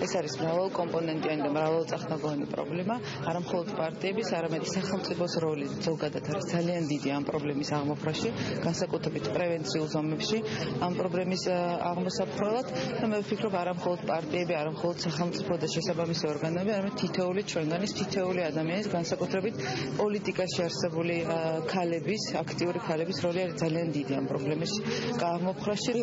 ეს არის მრავალკომპონენტიანი და მრავალწახნაგოვანი პრობლემა, არა მხოლოდ პარტიების, არამედ სახელმწიფოს როლი ზოგადად არის ძალიან დიდი ამ პრობლემის აღმოფხვრაში, განსაკუთრებით პრევენციულ ზომებში ამ პრობლემის აღმოსაფრთხებლად და მე ვფიქრობ არა მხოლოდ პარტიები, არა მხოლოდ სახელმწიფო და შესაბამისი ორგანოები, არამედ თითოეული ჩვენგანის თითოეული ადამიანის განსაკუთრებით პოლიტიკაში არსებული ქალების, აქტიური ქალების როლი არის ძალიან დიდი ამ პრობლემის აღმოფხვრაში.